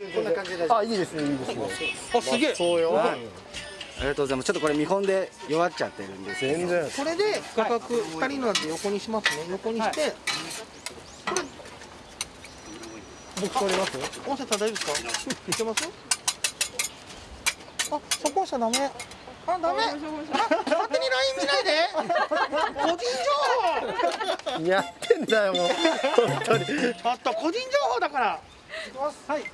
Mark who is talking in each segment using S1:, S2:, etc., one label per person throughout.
S1: こんな感じで。
S2: あいいですねいいですね。
S3: あすげえ。
S2: そうよ。
S1: はい。ありがとうございます。ちょっとこれ見本で弱っちゃってるんです
S2: 全然。
S3: これで画角2人ので横にしますね。横にして、
S2: 僕取ります？
S3: 音声大丈夫ですか？いけます？あそこ押しちゃダメ。あダメ。あ勝手に LINE 見ないで。個人情報。
S2: やってんだよもう。本当に。
S3: ちょっと個人情報だから。いきます。はい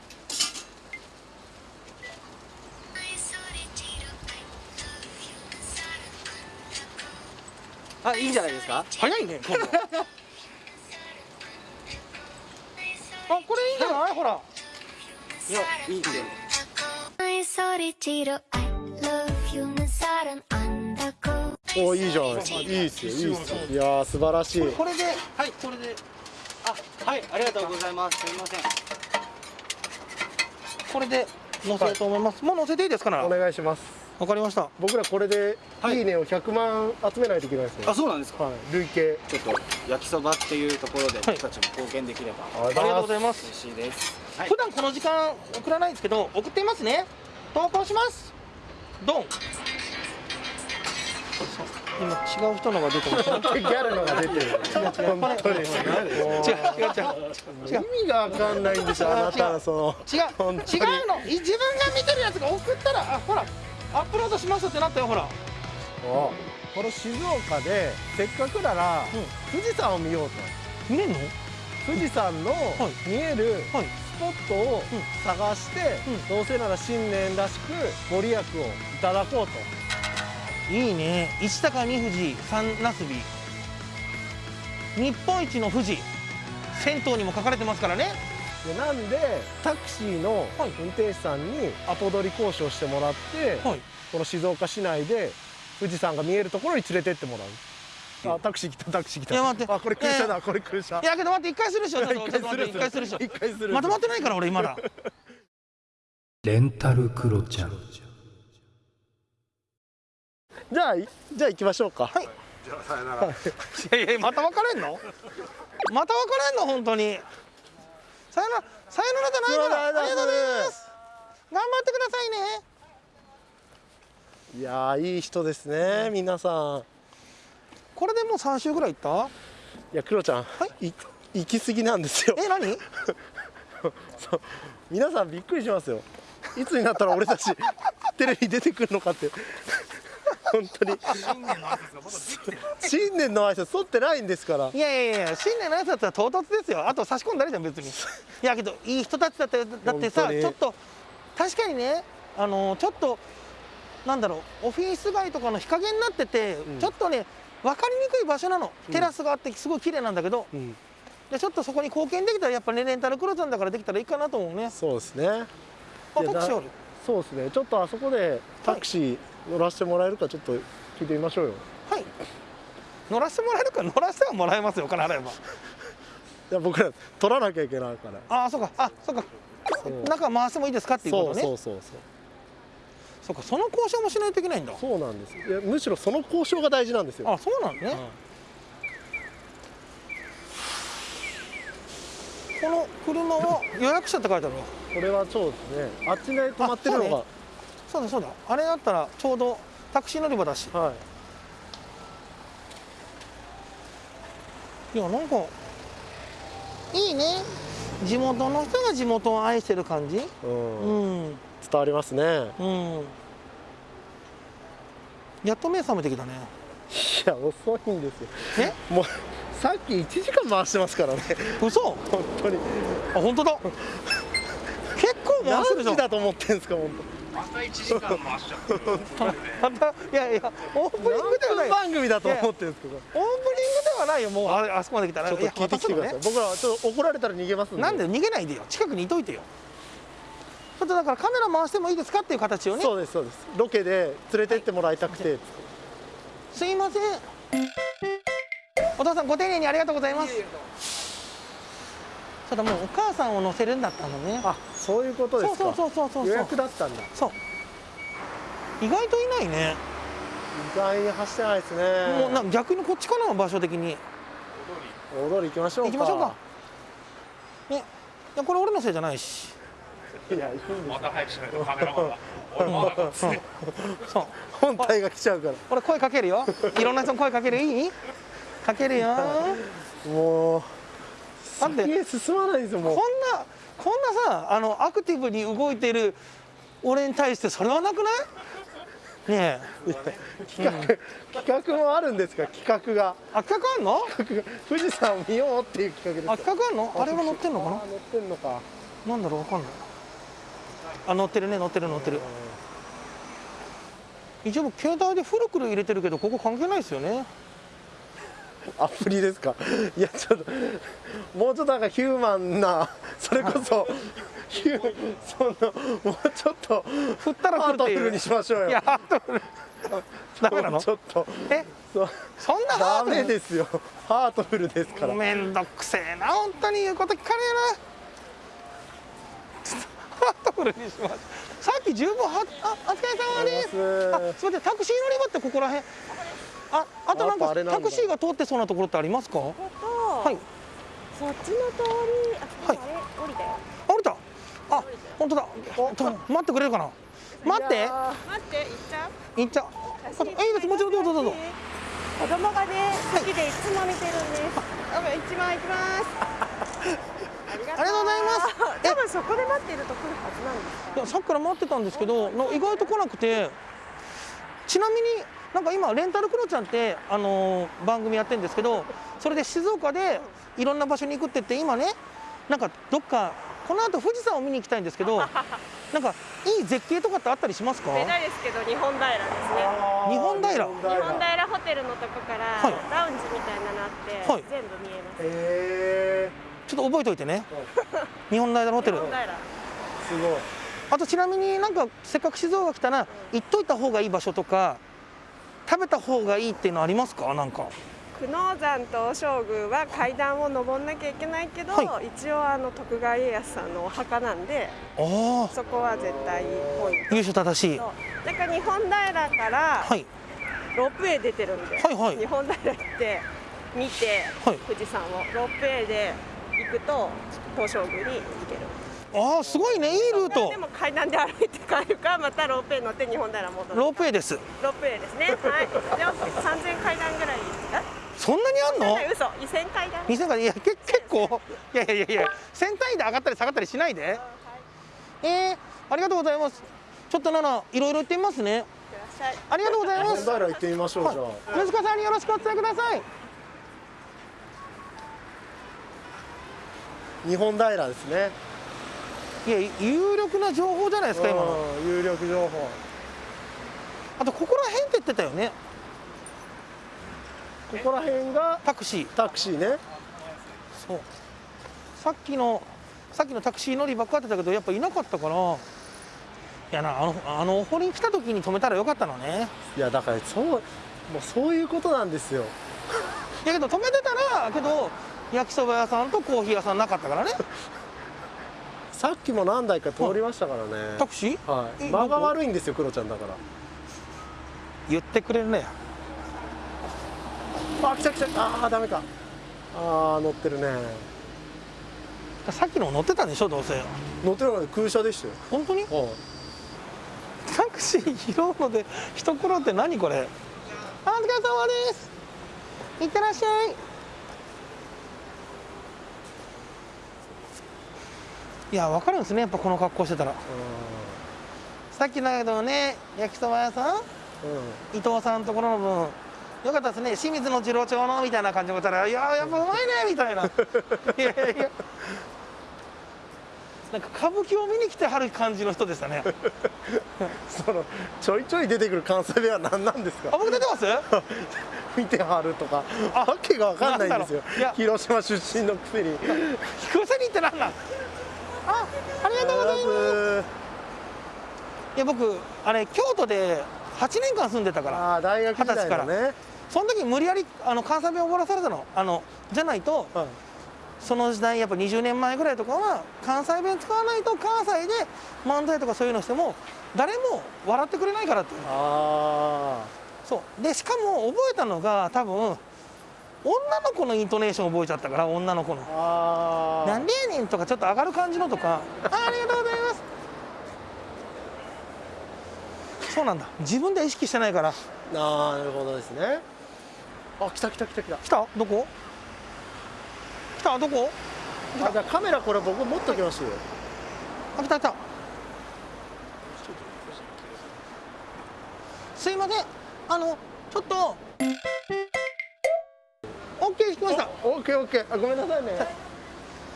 S1: あいいんじゃないですか？
S3: 早いね あこれいいんじゃない？ほら。
S1: いやいい
S4: って。
S2: おいいじゃんいいっすよいいっすよ。いや素晴らしい。
S3: これではいこれで。
S1: あはいありがとうございます。すみません。
S3: これで乗せと思います、もう乗せていいですか
S2: お願いします。
S3: かりました。
S2: 僕らこれで
S1: はい。
S2: いいねを100万集めないといけないですね。
S1: あそうなんですか。
S2: はい。累計。
S1: ちょっと焼きそばっていうところで
S3: はい。
S1: 僕たちも貢献できれば
S2: あ
S3: ありがとうございます。
S1: 嬉しいです。はい
S3: 普段この時間送らないんですけど送っていますね。投稿します。ドン。今違う人のが出てますね。
S2: ギャルのが出てる。本当に。
S3: 違う。違う。違う違う
S2: 意味がわかんないんですよあなたのその。
S3: 違う。違うの。い自分が見てるやつが送ったらあほらアップロードしますってなったよほら。
S2: この静岡でせっかくなら富士山を見ようと。
S3: 見れんの？
S2: 富士山の見える
S3: はい。
S2: スポットを探して
S3: うん。
S2: どうせなら新年らしくご利益をいただこうと。
S3: いいね。一高二富士三なすび日本一の富士。銭湯にも書かれてますからね
S2: でなんでタクシーの
S3: はい。
S2: 運転手さんにアポ取り交渉してもらって
S3: はい。
S2: この静岡市内で富士山が見えるところに連れてってもらう。あタクシー来たタクシー来た。
S3: いや待って。
S2: あこれ空車
S3: い
S2: だこれ空車。
S3: いやけど待って一回するでしょ。一回するでしょ。
S2: 一回する。
S3: まとまってないから俺まだ
S5: レンタルクロちゃん。
S2: じゃあいじゃあ行きましょうか。
S3: はい。いやいやまた別れんの？また別れんの？本当にさよならさよならじゃないからありがとうございます。頑張ってくださいね。
S2: いやーいい人ですね皆さん。
S3: これでもう3週ぐらい行った？
S2: いやクロちゃん、い行き過ぎなんですよ。
S3: え何？
S2: そう皆さんびっくりしますよ。いつになったら俺たちテレビ出てくるのかって本当に。新年の挨拶取ってないんですから
S3: いやいやいや新年の挨拶は唐突ですよ。あと差し込んだりじゃん別に。いやけどいい人たちだってだってさちょっと確かにねあのちょっとなんだろうオフィス街とかの日陰になってて、
S2: ん。
S3: ちょっとね分かりにくい場所なの。テラスがあってすごい綺麗なんだけど、
S2: うん。
S3: でちょっとそこに貢献できたらやっぱねレンタルクローザンだからできたらいいかなと思うね。
S2: そうですね。
S3: あタクシーある？
S2: そうですね。ちょっとあそこでタクシー乗らせてもらえるかちょっと聞いてみましょうよ。
S3: はい。乗らせてもらえるか乗らせてはもらえますよお金払えば
S2: いや僕ら取らなきゃいけないから。
S3: ああそうか。あそうか。中回してもいいですかっていうことね。
S2: そうそうそう
S3: そう。かその交渉もしないといけないんだ。
S2: そうなんです。いやむしろその交渉が大事なんですよ。
S3: あそうなんね、この車は予約者って書いてあるわ。
S2: これはそうですね。あっちで止まってるのが、
S3: そうだそうだ。あれだったらちょうどタクシー乗り場だし。
S2: はい。
S3: いやなんかいいね。地元の人が地元を愛してる感じ？
S2: うん。
S3: うん。
S2: 伝わりますね。
S3: うん。やっと目覚めてきたね。
S2: いや遅いんですよ。
S3: え？
S2: もうさっき1時間回してますからね。
S3: 嘘？
S2: 本当に。
S3: あ本当だ。結構回してるじゃん
S2: 何時だと思ってんすか本
S3: また いやいやオープニングではない。
S2: 番組だと思ってんすか
S3: オープニングではないよもう。ああそこまで来たら
S2: ちょっと聞いてきてください。僕らはちょっと怒られたら逃げます。んで
S3: なんで逃げないでよ。近くにいといてよ。ちょっとだからカメラ回してもいいですかっていう形をね。
S2: そうですそうです。ロケで連れてってもらいたくて、
S3: すいません。お父さんご丁寧にありがとうございますただもうお母さんを乗せるんだったのね。
S2: あそういうことですか。
S3: そうそうそうそうそう。
S2: 予約だったんだ。
S3: そう。意外といないね。
S2: 意外に走ってないですね。
S3: もうな逆にこっちかな場所的に。
S2: 大通り。行きましょうか。
S3: 行きましょうか。ね。いやこれ俺のせいじゃないし。
S2: いやいいんです
S6: また早くしないとカメラマンが。俺まだ
S3: そう。
S2: 本体が来ちゃうから。
S3: 俺声かけるよ。いろんな人に声かけるいい？かけるよ。
S2: もう
S3: だって
S2: 先へ進まないんですよもう。
S3: こんなこんなさあのアクティブに動いてる俺に対してそれはなくない？ねえ。
S2: 企画、企画もあるんですか？企画が。
S3: あ企画あんの？
S2: 企画が。富士山を見ようっていう企画
S3: あ
S2: ですよ。
S3: 企画あんの？あれが乗ってんのか
S2: あ乗ってんのか。
S3: ななんだろう？わかんない。あ乗ってるね乗ってる乗ってる。一応僕携帯でフルクル入れてるけどここ関係ないですよね
S2: アプリですか？いやちょっともうちょっとなんかヒューマンなそれこそヒューそのもうちょっと
S3: 振ったら
S2: ハートフルにしましょうよ。
S3: いやハートフル。ダメな
S2: も
S3: の？
S2: うちょっと
S3: え？
S2: そう。
S3: そんなハ
S2: ダ
S3: ートフル？
S2: メですよ。ハートフルですから。
S3: めんどくせえな本当に言うこと聞かねえな。ハートフルにします。さっき十分はあお疲れ様です。あ
S2: す。
S3: みませんタクシー乗り場ってここら辺ああとなんかタクシーが通ってそうなところってありますか？は
S7: と、
S3: い。
S7: そっちの通り、あ、
S3: はい。
S7: あれ降りたよ。
S3: 降りたあ本当だ。おちょ待ってくれるかな？待って。
S7: 待って、行っちゃう？
S3: 行っちゃう。あいいです。もちろんどうぞどうぞ。
S7: 子供がね、好きでいつも見てるんです。あ、一番行き ます。ありが
S3: とうございます。え。
S7: 多分そこで待ってると来るはずなんですか。
S3: いやさっきから待ってたんですけどの意外と来なくて。ちなみになんか今レンタルクロちゃんって、あのー番組やってるんですけどそれで静岡でいろんな場所に行くって言って今ねなんかどっかこの後富士山を見に行きたいんですけど なんかいい絶景とかってあったりしますか？
S7: ベタですけど、日本平ですね。
S3: 日本平？
S7: 日本平ホテルのとこから、
S3: はい。
S7: ラウンジみたいなのあって、
S3: はい。
S7: 全部見えます。
S2: へ
S3: ちょっと覚えておいてね。日本平ホテル。
S2: すごい。
S3: あとちなみになんかせっかく静岡来たら行っといた方がいい場所とか食べた方がいいっていうのありますか？なんか。
S7: 久能山と正宮は階段を登んなきゃいけないけど、
S3: は
S7: 一応あの徳川家康さんのお墓なんでそこは絶対ポイン
S3: 優秀正しい。
S7: トだから日本平から
S3: はい。
S7: ロープウェイ出てるんで、
S3: はいはい。
S7: 日本平行って見て、
S3: はい。
S7: 富士山をロープウェイで行くと東照宮に行ける
S3: ああすごいね。いいルート。
S7: でも階段で歩いて帰るかまたロープウェイ乗って日本平戻る
S3: ロープウェイです。
S7: ロープウェイですね。はい。でも3000階段ぐらい
S3: そんなにあんの？
S7: え嘘。2000階段。
S3: 2000からいやけ結構。いやいやいやいや1000単位で上がったり下がったりしないで。えー、ありがとうございます。ちょっとナナいろいろ言ってみますね。ありがとうございます。
S2: 本平行ってみましょう、じゃあ。
S3: 息子さんによろしくお伝えください。
S2: 日本平ですね
S3: いや有力な情報じゃないですか今の。
S2: うん有力情報。
S3: あとここら辺って言ってたよね。
S2: ここら辺が
S3: タクシー。
S2: タクシーね。
S3: そう。さっきのさっきのタクシー乗りばっかってたけどやっぱいなかったからいやなあのあのお堀に来た時に止めたらよかったのね。
S2: いやだからそうもうそういうことなんですよ。
S3: いやけど止めてたらけど焼きそば屋さんとコーヒー屋さんなかったからね
S2: さっきも何台か通りましたからね。
S3: タクシー？
S2: はい。
S3: え
S2: 間が悪いんですよクロちゃんだから。
S3: 言ってくれるね。
S2: あ来た来た。あーダメか。あー乗ってるね。
S3: さっきの乗ってたんでしょどうせ。
S2: 乗ってるのに空車でしたよ。
S3: 本当に？
S2: はい。
S3: タクシー拾うので一苦労って何これあお疲れ様です。いってらっしゃいいや分かるんですねやっぱこの格好してたら。さっきだけどね焼きそば屋さん？
S2: うん。
S3: 伊藤さんのところの分。よかったですね清水の次郎長のみたいな感じで言ったら「いややっぱうまいね」みたいな。いやいや。いやなんか歌舞伎を見に来てはる感じの人でしたね。
S2: そのちょいちょい出てくる関西弁は何なんです
S3: あ
S2: か
S3: 僕出てます？
S2: 見てはるとか。わけがわかんないんですよ。広島出身のくせに。
S3: 聞かせに行ってなんなん？あありがとうございます。いや僕あれ京都で8年間住んでたから。
S2: あー大学時代のね。
S3: その時無理やりあの関西弁を覚えらされたの。あのじゃないと
S2: はい
S3: その時代やっぱ20年前ぐらいとかは関西弁使わないと関西で漫才とかそういうのしても誰も笑ってくれないからっていう。
S2: あ
S3: そう。でしかも覚えたのが多分女の子のイントネーション覚えちゃったから女の子の「なんでやねん」とかちょっと上がる感じのとか「ありがとうございます」そうなんだ。自分で意識してないから。
S2: ああなるほどですね。あ来た来た来た来た。
S3: 来た？どこ？来た？どこ？
S2: あじゃカメラこれ僕持っときます。よ
S3: あ来た来た。すいません。あのちょっと。オッケー引きました
S2: オッケーオッケー。あごめんなさいね。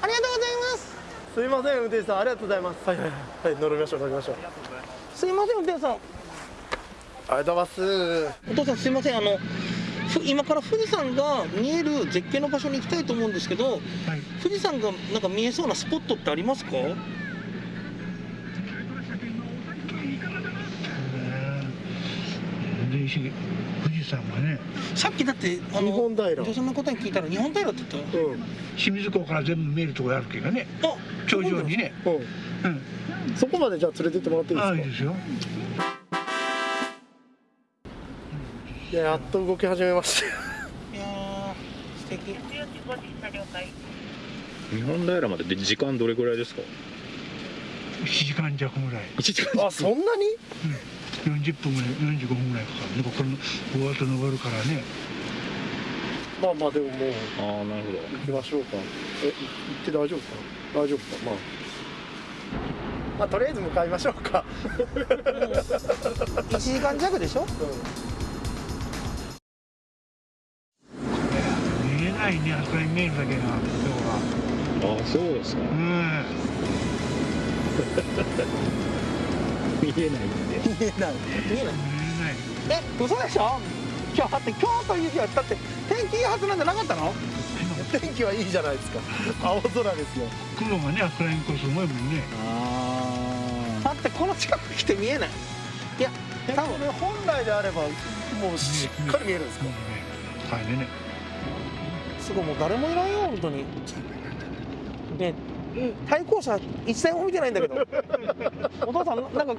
S3: ありがとうございます。
S2: すいません運転手さん。ありがとうございます。はいはいはい。はい乗りましょう乗りましょう。
S3: すいません運転手さん。
S2: ありがとうございます。
S3: お父さんすいません。あのふ今から富士山が見える絶景の場所に行きたいと思うんですけど、富士山がなんか見えそうなスポットってありますか？
S8: で石富士山がね
S3: さっきだってあの
S2: 日本平。
S3: 女性の方に聞いたら日本平って言った。
S2: うん。
S8: 清水港から全部見えるところあるけどね。
S3: あ
S8: 頂上にね。
S2: うん。
S8: うん。
S2: そこまでじゃあ連れてってもらっていいですか？
S8: いいですよ。
S2: いややっと動き始めましたよ。
S3: いやー素敵。
S6: 日本平までで時間どれぐらいですか
S8: ？1時間弱ぐらい。
S6: 1時間
S2: あそんなに？
S8: 40分ぐらい45分ぐらいかかるね。ここのこうやって登るからね。
S2: まあまあでももう
S6: ああなるほど。
S2: 行きましょうか。え行って大丈夫か？な大丈夫か？まあ。まあとりあえず向かいましょうか。
S3: 1時間弱でしょ？
S8: 見えないねあそこに見えるだけが今日は。
S6: ああそうですか。
S8: うん
S6: 見えないんで
S3: 見えない。見えない。
S8: 見え
S3: 嘘でしょ？今日だって今日という日はだって天気いいはずなんじゃなかったの？
S2: 天気はいいじゃないですか。青空ですよ。
S8: 雲がねあそこら辺すごいもんね。
S3: だってこの近く来て見えない。いや多分。
S2: これ本来であればもうしっかり見えるんですか？
S8: ねはいね
S3: すごいもう誰もいないよ本当に。ね 対向車一台も見てないんだけど。お父さんなんか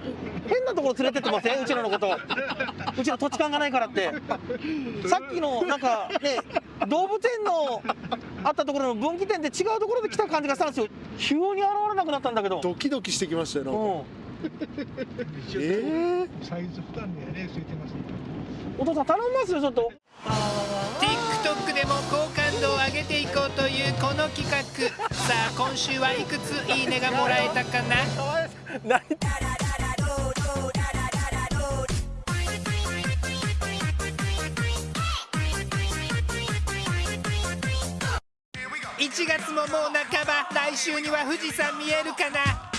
S3: 変なところ連れてってません？うちらのこと。うちの土地勘がないからって。さっきのなんかね動物園のあったところの分岐点で違うところで来た感じがしたんですよ。急に現れなくなったんだけど。
S2: ドキドキしてきましたよなんか。
S3: うん。
S2: え
S8: サイズ負担でねついてます
S3: お父さん頼みますよちょっと。
S9: TikTok でも好感度を上げていこう。というこの企画。さあ今週はいくついいねがもらえたかな？
S2: 何
S9: 1月ももう半ば。来週には富士山見えるかな？